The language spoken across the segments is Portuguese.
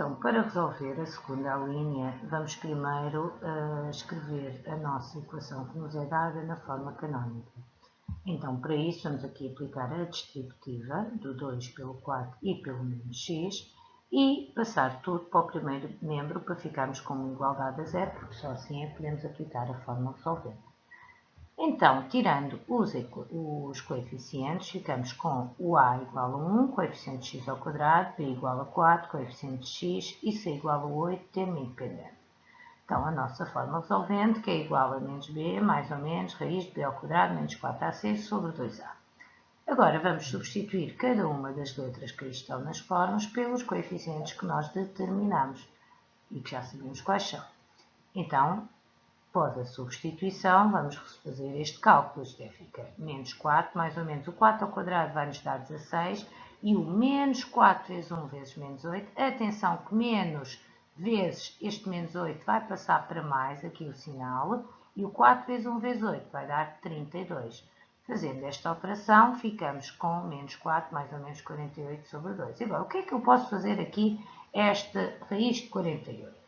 Então, para resolver a segunda linha, vamos primeiro uh, escrever a nossa equação que nos é dada na forma canónica. Então, para isso, vamos aqui aplicar a distributiva do 2 pelo 4 e pelo menos x e passar tudo para o primeiro membro para ficarmos com uma igualdade a zero, porque só assim é que podemos aplicar a fórmula resolvente. Então, tirando os, os, coeficientes, ficamos com o a igual a 1, coeficiente x ao quadrado, b igual a 4, coeficiente x e c igual a 8, termo independente. Então, a nossa forma resolvente, que é igual a menos b, mais ou menos, raiz de b ao quadrado, menos 4ac sobre 2a. Agora vamos substituir cada uma das letras que estão nas formas pelos coeficientes que nós determinamos e que já sabemos quais são. Então, após a substituição, vamos fazer este cálculo. Isto é, fica menos 4, mais ou menos o 4 ao quadrado vai nos dar 16 e o menos 4 vezes 1 vezes menos 8. Atenção que menos vezes este menos 8 vai passar para mais, aqui o sinal, e o 4 vezes 1 vezes 8 vai dar 32. Fazendo esta operação, ficamos com menos 4 mais ou menos 48 sobre 2. Agora, o que é que eu posso fazer aqui, esta raiz de 48?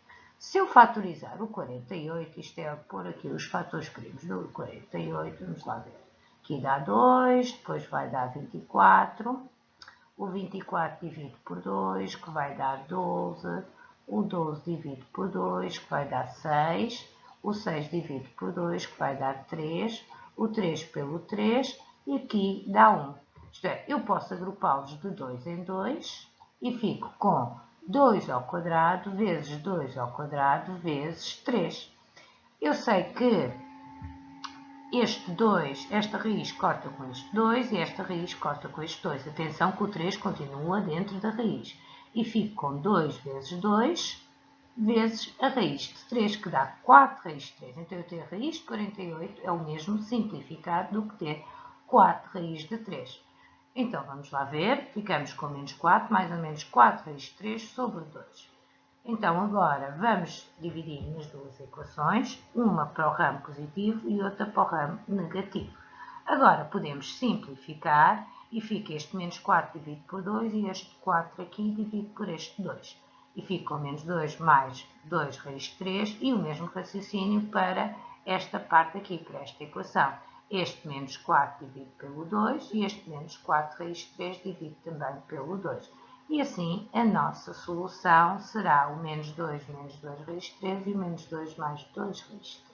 Se eu fatorizar o 48, isto é, pôr aqui os fatores primos do 48, vamos lá ver. Aqui dá 2, depois vai dar 24. O 24 divido por 2, que vai dar 12. O 12 divido por 2, que vai dar 6. O 6 divido por 2, que vai dar 3 o 3 pelo 3 e aqui dá 1. Isto é, eu posso agrupá-los de 2 em 2 e fico com 2 ao quadrado vezes 2 ao quadrado vezes 3. Eu sei que este 2, esta raiz corta com este 2 e esta raiz corta com este 2. Atenção que o 3 continua dentro da raiz. E fico com 2 vezes 2 vezes a raiz de 3, que dá 4 raiz de 3. Então, eu ter a raiz de 48 é o mesmo simplificado do que ter 4 raiz de 3. Então, vamos lá ver. Ficamos com menos 4, mais ou menos 4 raiz de 3 sobre 2. Então, agora, vamos dividir nas duas equações, uma para o ramo positivo e outra para o ramo negativo. Agora, podemos simplificar e fica este menos 4 dividido por 2 e este 4 aqui dividido por este 2 e fica com menos 2 mais 2 raiz de 3 e o mesmo raciocínio para esta parte aqui, para esta equação. Este menos 4 dividido pelo 2 e este menos 4 raiz de 3 dividido também pelo 2. E assim a nossa solução será o menos 2 menos 2 raiz de 3 e o menos 2 mais 2 raiz de 3.